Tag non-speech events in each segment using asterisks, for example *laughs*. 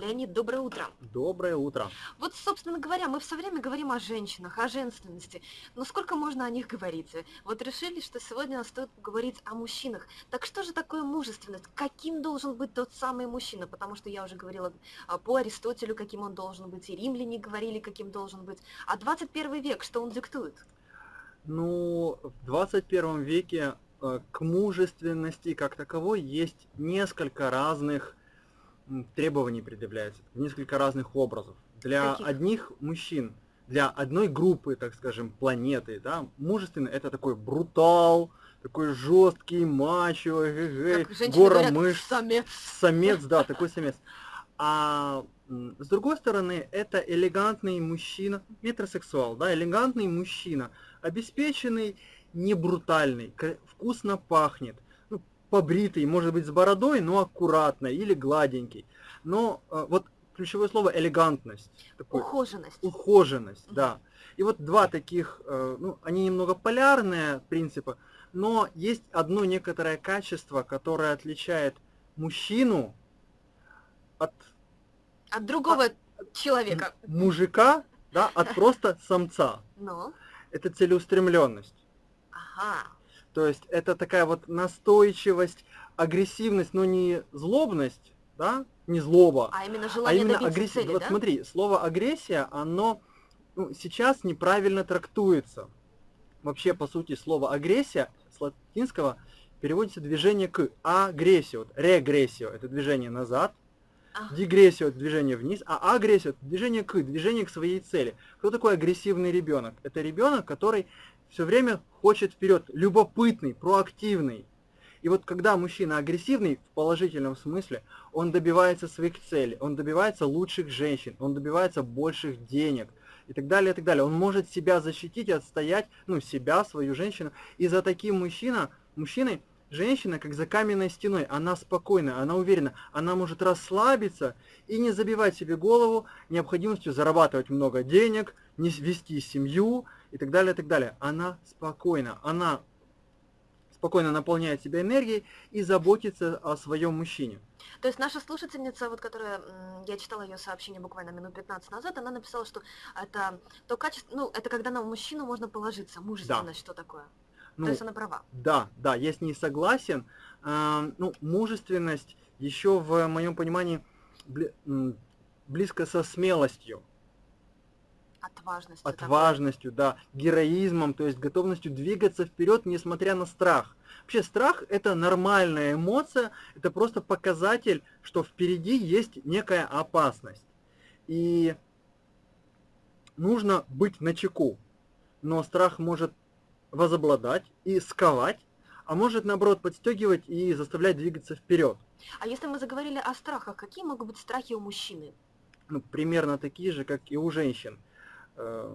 Леонид, доброе утро. Доброе утро. Вот, собственно говоря, мы все время говорим о женщинах, о женственности. Но сколько можно о них говорить? Вот решили, что сегодня стоит поговорить о мужчинах. Так что же такое мужественность? Каким должен быть тот самый мужчина? Потому что я уже говорила а, по Аристотелю, каким он должен быть, и римляне говорили, каким должен быть. А 21 век, что он диктует? Ну, в 21 веке э, к мужественности как таковой есть несколько разных требований предъявляется, несколько разных образов. Для Каких? одних мужчин, для одной группы, так скажем, планеты, да, мужественный это такой брутал, такой жесткий, мачо, эгэгэй, гора говорят, мышц, самец. самец, да, такой самец. А с другой стороны, это элегантный мужчина, метросексуал, да, элегантный мужчина, обеспеченный, не брутальный, вкусно пахнет, побритый, может быть с бородой, но аккуратно или гладенький. Но э, вот ключевое слово элегантность. Такой, ухоженность. Ухоженность, угу. да. И вот два таких, э, ну, они немного полярные принципы, но есть одно некоторое качество, которое отличает мужчину от... От другого от, человека. Мужика, да, от *laughs* просто самца. Но? Это целеустремленность. Ага. То есть это такая вот настойчивость, агрессивность, но не злобность, да, не злоба. А именно желание а именно агрессия. цели, вот да? смотри, слово агрессия, оно ну, сейчас неправильно трактуется. Вообще, по сути, слово агрессия с латинского переводится движение к агрессию. Вот, регрессию – это движение назад, ага. дегрессию – это движение вниз, а агрессию – это движение к, движение к своей цели. Кто такой агрессивный ребенок? Это ребенок, который все время хочет вперед, любопытный, проактивный. И вот когда мужчина агрессивный в положительном смысле, он добивается своих целей, он добивается лучших женщин, он добивается больших денег и так далее, и так далее. Он может себя защитить, отстоять, ну, себя, свою женщину. И за таким мужчина, мужчиной, женщина, как за каменной стеной, она спокойна, она уверена, она может расслабиться и не забивать себе голову необходимостью зарабатывать много денег, не вести семью, и так далее, и так далее. Она спокойна, она спокойно наполняет себя энергией и заботится о своем мужчине. То есть наша слушательница, вот которая, я читала ее сообщение буквально минут 15 назад, она написала, что это то качество, ну, это когда на мужчину можно положиться, мужественность, да. что такое? Ну, то есть она права. Да, да, я с ней согласен. А, ну, мужественность еще в моем понимании близко со смелостью. Отважностью. Отважностью, такой. да, героизмом, то есть готовностью двигаться вперед, несмотря на страх. Вообще страх это нормальная эмоция, это просто показатель, что впереди есть некая опасность. И нужно быть начеку. Но страх может возобладать и сковать, а может наоборот подстегивать и заставлять двигаться вперед. А если мы заговорили о страхах, какие могут быть страхи у мужчины? Ну, примерно такие же, как и у женщин. Э,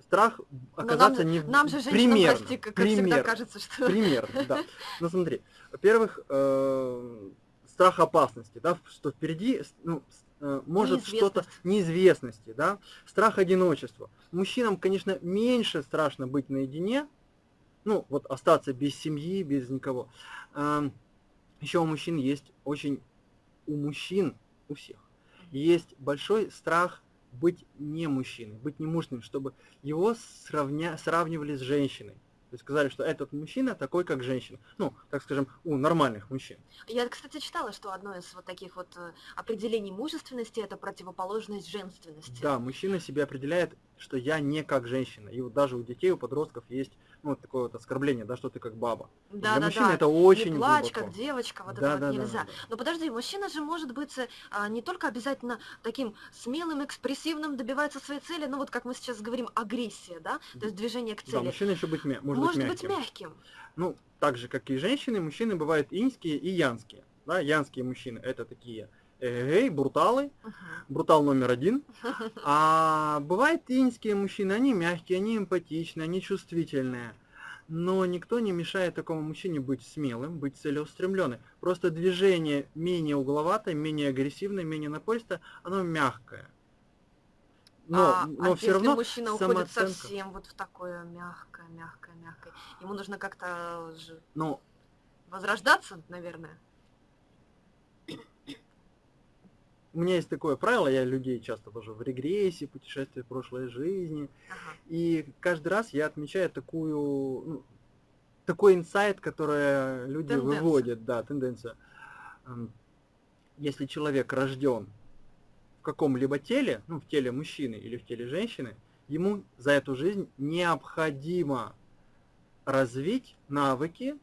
страх оказаться нам, не нам же примерно, прости, как пример, всегда кажется, что... Примерно, да. Ну смотри, во-первых, э, страх опасности, да, что впереди ну, может что-то неизвестности, да, страх одиночества. Мужчинам, конечно, меньше страшно быть наедине, ну, вот остаться без семьи, без никого. Э, еще у мужчин есть очень, у мужчин, у всех, есть большой страх быть не мужчиной, быть не мужным, чтобы его сравня... сравнивали с женщиной. То есть сказали, что этот мужчина такой, как женщина. Ну, так скажем, у нормальных мужчин. Я, кстати, читала, что одно из вот таких вот э, определений мужественности – это противоположность женственности. Да, мужчина себя определяет, что я не как женщина. И вот даже у детей, у подростков есть ну, вот такое вот оскорбление, да, что ты как баба. Да, Для да, мужчины да. это очень Не плачь, глубоко. как девочка, вот да, это да, вот нельзя. Да, да. Но подожди, мужчина же может быть а, не только обязательно таким смелым, экспрессивным, добивается своей цели, ну вот как мы сейчас говорим, агрессия, да, то есть движение к цели. Да, мужчина еще быть, может, может быть, мягким. быть мягким. Ну, так же, как и женщины, мужчины бывают инские и янские. Да, янские мужчины это такие эй, бруталы, брутал номер один. *laughs* А бывают инские мужчины, они мягкие, они эмпатичные, они чувствительные. Но никто не мешает такому мужчине быть смелым, быть целеустремленным. Просто движение менее угловатое, менее агрессивное, менее напористое, оно мягкое. Но, а, но а все равно мужчина уходит совсем вот в такое мягкое, мягкое, мягкое, ему нужно как-то ну, возрождаться, наверное. У меня есть такое правило, я людей часто вожу в регрессии, путешествие в прошлой жизни, Ага. и каждый раз я отмечаю такую, ну, такой инсайт, который люди Тенденцию. выводят, да, тенденция. Если человек рожден в каком-либо теле, ну, в теле мужчины или в теле женщины, ему за эту жизнь необходимо развить навыки,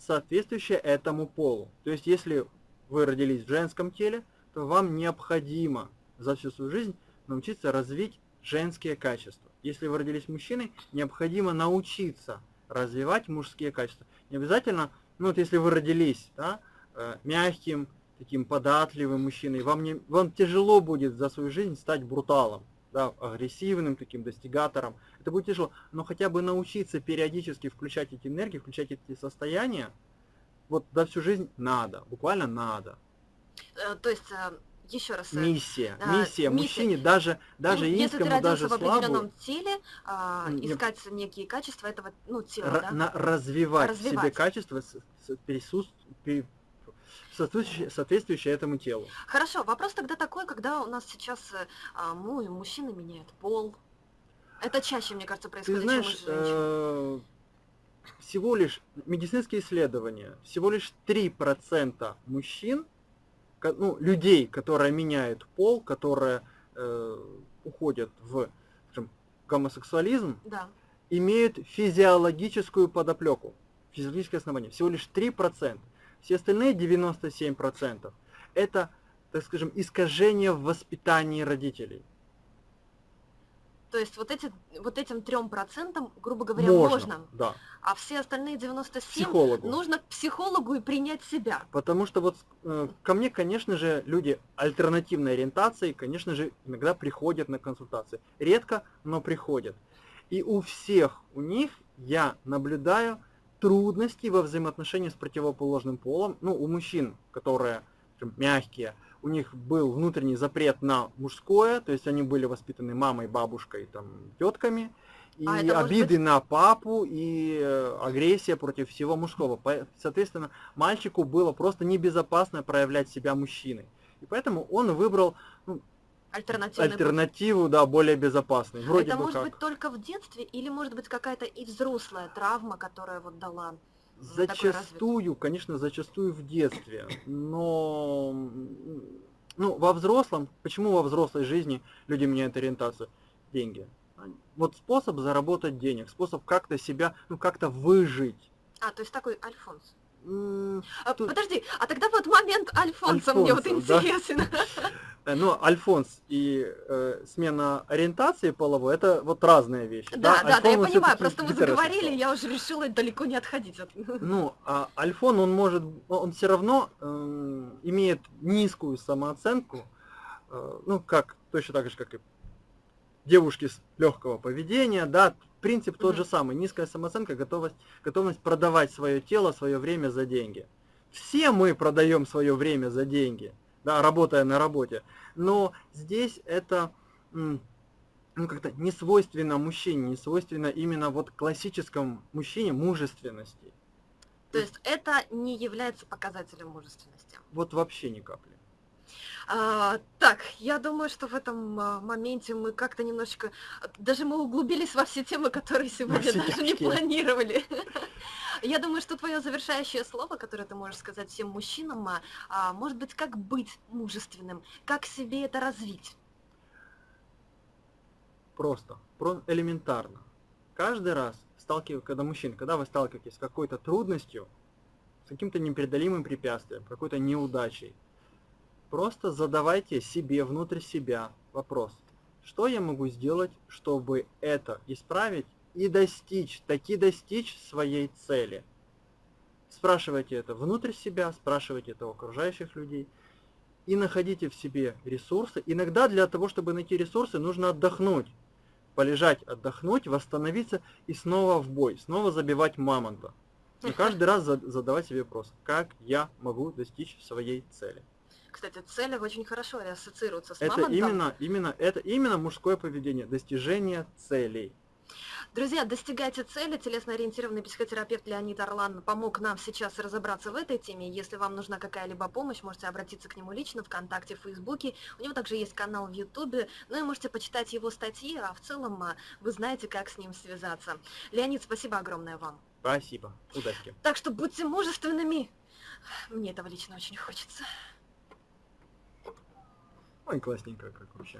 соответствующие этому полу. То есть, если вы родились в женском теле, то вам необходимо за всю свою жизнь научиться развить женские качества. Если вы родились мужчиной, необходимо научиться развивать мужские качества. Не обязательно, ну вот если вы родились да, э, мягким, таким податливым мужчиной, вам, не, вам тяжело будет за свою жизнь стать бруталом, да, агрессивным таким достигатором. Это будет тяжело, но хотя бы научиться периодически включать эти энергии, включать эти состояния, вот за всю жизнь надо, буквально надо. Э, То есть, еще раз, э, Миссия, а, миссия миссия. мужчине, даже, даже ну, если ты родился даже в определенном слабому, теле, а, М, не- искать некие качества этого ну, тела, ра- да? на- развивать, в себе Развивать. качества, с- с- присут- пе- соответствующие, соответствующие этому телу. Хорошо, вопрос тогда такой, когда у нас сейчас э, а, ну, мужчины меняют пол. Это чаще, мне кажется, Ты происходит, знаешь, чем у женщин. э, всего лишь медицинские исследования, всего лишь 3% мужчин, ну, людей, которые меняют пол, которые э, уходят в скажем, гомосексуализм, Да. имеют физиологическую подоплеку, физиологическое основание. Всего лишь 3%. Все остальные 97% это, так скажем, искажение в воспитании родителей. То есть вот, эти, вот этим трем процентам, грубо говоря, можно. Да. А все остальные 97 Психологу. нужно к психологу и принять себя. Потому что вот э, ко мне, конечно же, люди альтернативной ориентации, конечно же, иногда приходят на консультации. Редко, но приходят. И у всех у них я наблюдаю трудности во взаимоотношении с противоположным полом. Ну, у мужчин, которые скажем, мягкие, у них был внутренний запрет на мужское, то есть они были воспитаны мамой, бабушкой, там, тетками, и А обиды быть- на папу, и э, агрессия против всего мужского. Соответственно, мальчику было просто небезопасно проявлять себя мужчиной. И поэтому он выбрал ну, Альтернативный путь. альтернативу, да, более безопасную. Вроде Это бы может как. быть только в детстве или может быть какая-то и взрослая травма, которая вот дала. Зачастую, конечно, зачастую в детстве, но ну, во взрослом, почему во взрослой жизни люди меняют ориентацию? Деньги. Вот способ заработать денег, способ как-то себя, ну как-то выжить. А, то есть такой Альфонс. А, Подожди, а тогда вот момент Альфонса мне вот Альфонса, да. интересен. *laughs* э, Ну, альфонс и э, смена ориентации половой, это вот разные вещи. Да, да, да, я Альфон, он понимаю, просто мы заговорили, я уже решила далеко не отходить от... *laughs* Ну, а альфон, он может, он все равно эм, имеет низкую самооценку, э, ну, как, точно так же, как и девушки с легкого поведения, да, принцип тот же самый, низкая самооценка, готовность, готовность продавать свое тело, свое время за деньги. Все мы продаем свое время за деньги, да, работая на работе, но здесь это ну, как-то не свойственно мужчине, не свойственно именно вот классическому мужчине мужественности. То есть это не является показателем мужественности. Вот вообще ни капли. А, так, я думаю, что в этом а, моменте мы как-то немножечко, даже мы углубились во все темы, которые сегодня даже не тяжкие. планировали. *laughs* Я думаю, что твое завершающее слово, которое ты можешь сказать всем мужчинам, а, а, может быть, как быть мужественным, как себе это развить. Просто, про элементарно. Каждый раз, сталкиваясь, когда мужчина, когда вы сталкиваетесь с какой-то трудностью, с каким-то непреодолимым препятствием, какой-то неудачей, просто задавайте себе, внутрь себя вопрос, что я могу сделать, чтобы это исправить и достичь, таки достичь своей цели. Спрашивайте это внутрь себя, спрашивайте это у окружающих людей и находите в себе ресурсы. Иногда для того, чтобы найти ресурсы, нужно отдохнуть. Полежать, отдохнуть, восстановиться и снова в бой, снова забивать мамонта. И каждый раз за- задавать себе вопрос, как я могу достичь своей цели. Кстати, цели очень хорошо ассоциируются с Это мамонтом. именно, именно, это именно мужское поведение, достижение целей. Друзья, достигайте цели. Телесно-ориентированный психотерапевт Леонид Орлан помог нам сейчас разобраться в этой теме. Если вам нужна какая-либо помощь, можете обратиться к нему лично ВКонтакте, в Фейсбуке. У него также есть канал в Ютубе. Ну и можете почитать его статьи, а в целом а, вы знаете, как с ним связаться. Леонид, спасибо огромное вам. Спасибо. Удачи. Так что будьте мужественными. Мне этого лично очень хочется. Ой, классненько как вообще.